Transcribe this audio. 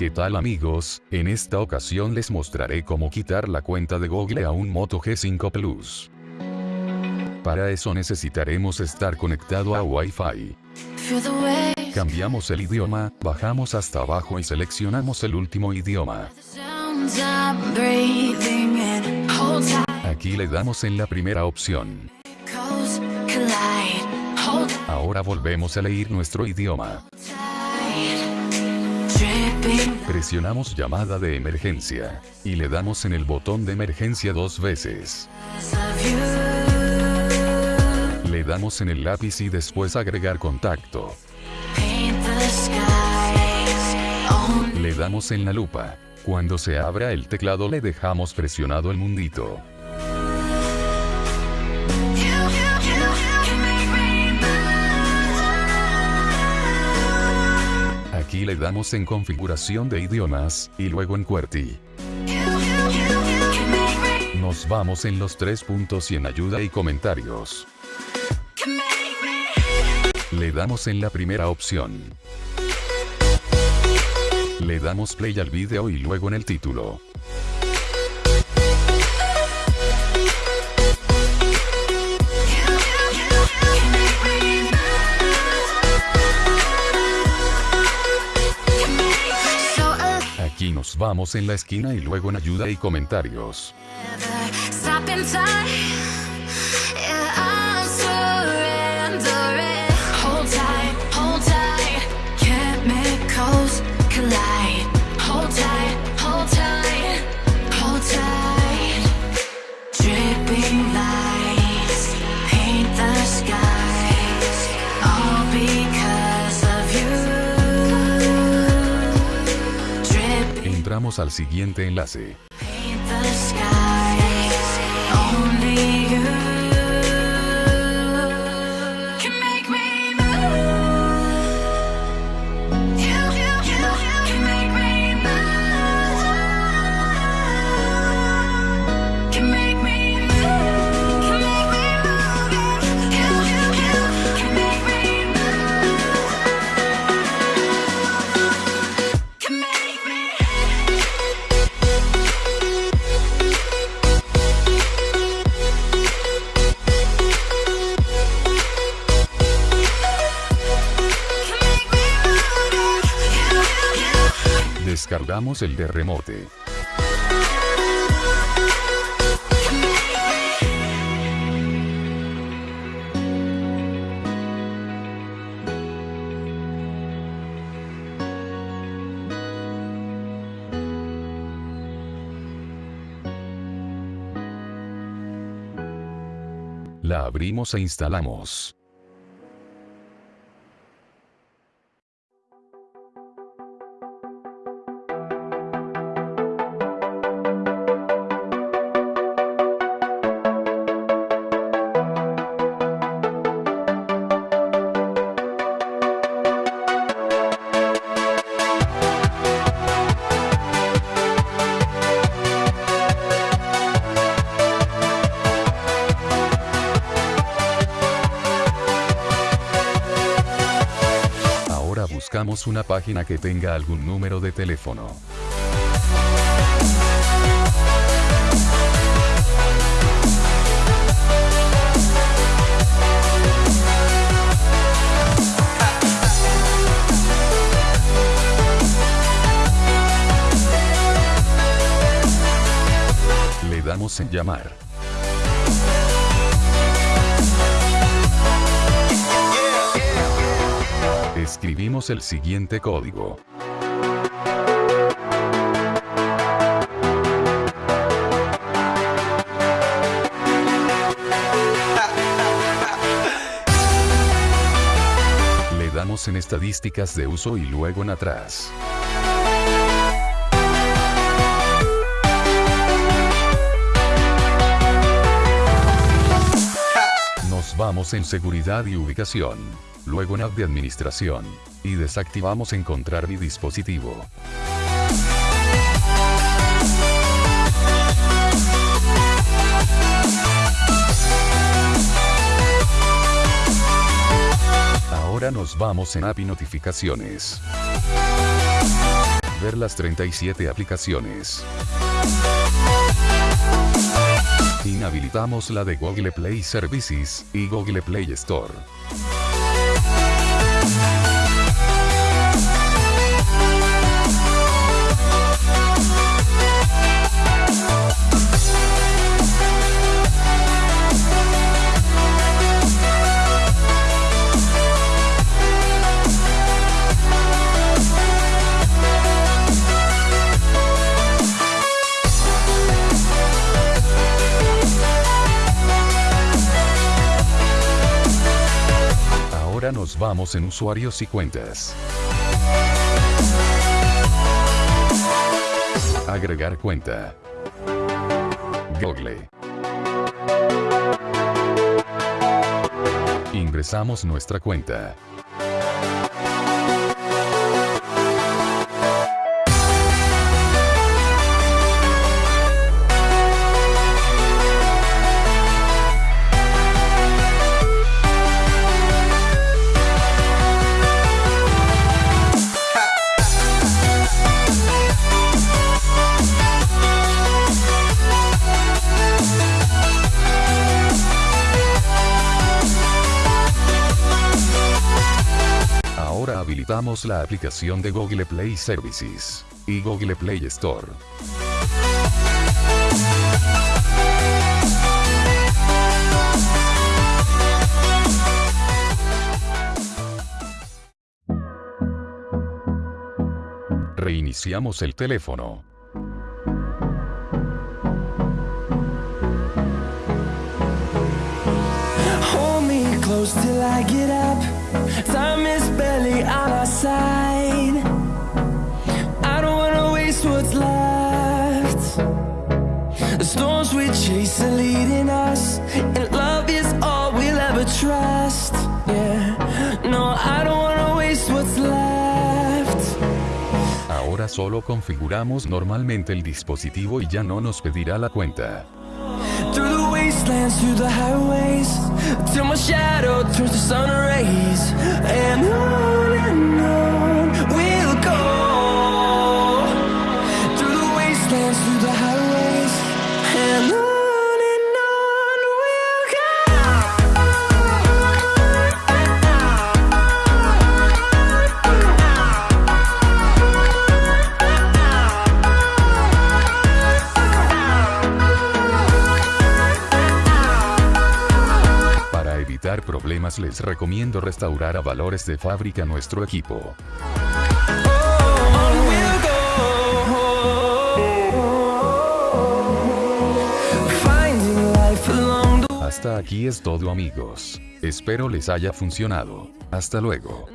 ¿Qué tal amigos? En esta ocasión les mostraré cómo quitar la cuenta de Google a un Moto G5 Plus. Para eso necesitaremos estar conectado a Wi-Fi. Cambiamos el idioma, bajamos hasta abajo y seleccionamos el último idioma. Aquí le damos en la primera opción. Ahora volvemos a leer nuestro idioma. Presionamos llamada de emergencia. Y le damos en el botón de emergencia dos veces. Le damos en el lápiz y después agregar contacto. Le damos en la lupa. Cuando se abra el teclado le dejamos presionado el mundito. Le damos en configuración de idiomas, y luego en QWERTY. Nos vamos en los tres puntos y en ayuda y comentarios. Le damos en la primera opción. Le damos play al video y luego en el título. Vamos en la esquina y luego en ayuda y comentarios. Al siguiente enlace. Descargamos el de remote. La abrimos e instalamos. Buscamos una página que tenga algún número de teléfono. Le damos en llamar. Escribimos el siguiente código. Le damos en estadísticas de uso y luego en atrás. Nos vamos en seguridad y ubicación. Luego en app de administración. Y desactivamos encontrar mi dispositivo. Ahora nos vamos en app y notificaciones. ver las 37 aplicaciones. Inhabilitamos la de Google Play Services y Google Play Store. Ahora nos vamos en usuarios y cuentas. Agregar cuenta. Google. Ingresamos nuestra cuenta. Ahora habilitamos la aplicación de Google Play Services y Google Play Store. Reiniciamos el teléfono. Time is barely on our side. I don't wanna waste what's left. The storms we chase are leading us, and love is all we'll ever trust. Yeah, no, I don't wanna waste what's left. Ahora solo configuramos normalmente el dispositivo y ya no nos pedirá la cuenta. Through the wastelands, through the highways, till my shadow turns to sun rays, and on problemas les recomiendo restaurar a valores de fábrica nuestro equipo. Hasta aquí es todo amigos. Espero les haya funcionado. Hasta luego.